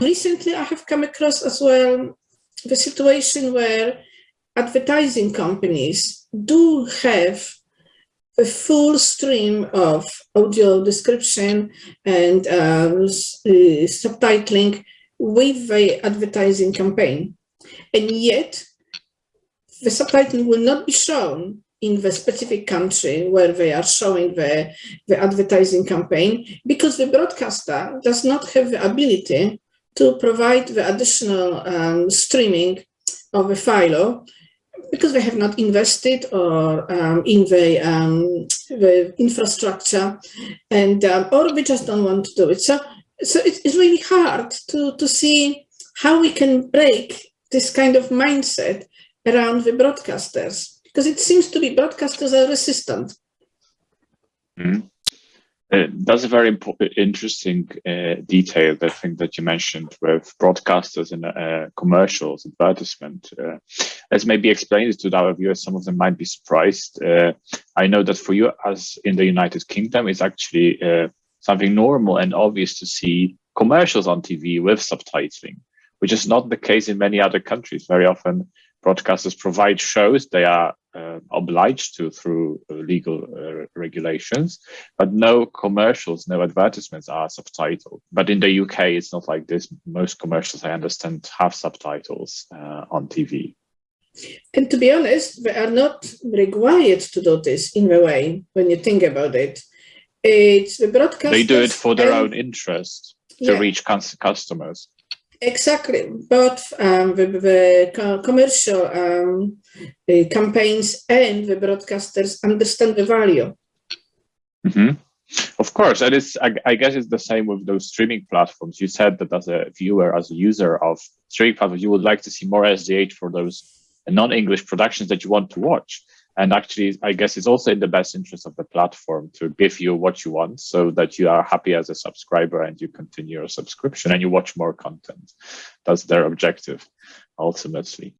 Recently, I have come across as well the situation where advertising companies do have a full stream of audio description and uh, uh, subtitling with the advertising campaign. And yet, the subtitling will not be shown in the specific country where they are showing the, the advertising campaign because the broadcaster does not have the ability to provide the additional um, streaming of a file because they have not invested or um, in the, um, the infrastructure and um, or we just don't want to do it. So, so it's, it's really hard to, to see how we can break this kind of mindset around the broadcasters because it seems to be broadcasters are resistant. Mm -hmm. Uh, that's a very interesting uh, detail, I think that you mentioned with broadcasters and uh, commercials, advertisement. Uh, let's maybe explain to our viewers. Some of them might be surprised. Uh, I know that for you, as in the United Kingdom, it's actually uh, something normal and obvious to see commercials on TV with subtitling, which is not the case in many other countries. Very often, broadcasters provide shows they are uh, obliged to through uh, legal uh, regulations, but no commercials, no advertisements are subtitled. But in the UK, it's not like this. Most commercials, I understand, have subtitles uh, on TV. And to be honest, they are not required to do this in a way when you think about it. It's the broadcasters. They do it for their own interest to yeah. reach customers. Exactly, both um, the, the, commercial um, the campaigns and the broadcasters understand the value. Mm -hmm. Of course, and it's I, I, guess it's the same with those streaming platforms. You said that as a viewer, as a user of streaming platforms, you would like to see more SDH for those non-English productions that you want to watch and actually i guess it's also in the best interest of the platform to give you what you want so that you are happy as a subscriber and you continue your subscription and you watch more content. That's their objective ultimately